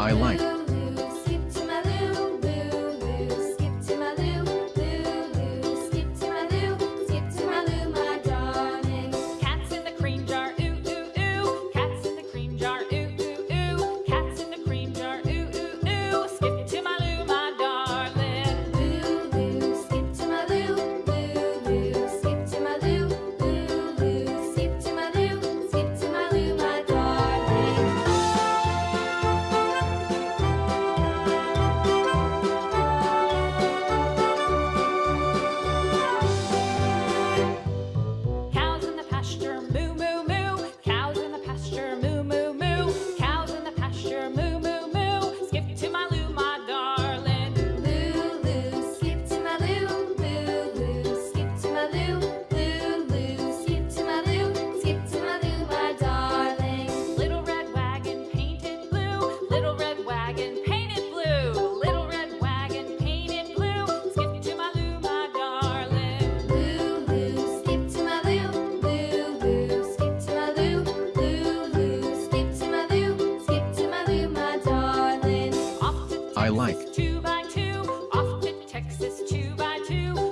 I like. I like. Two by two, off to Texas two by two.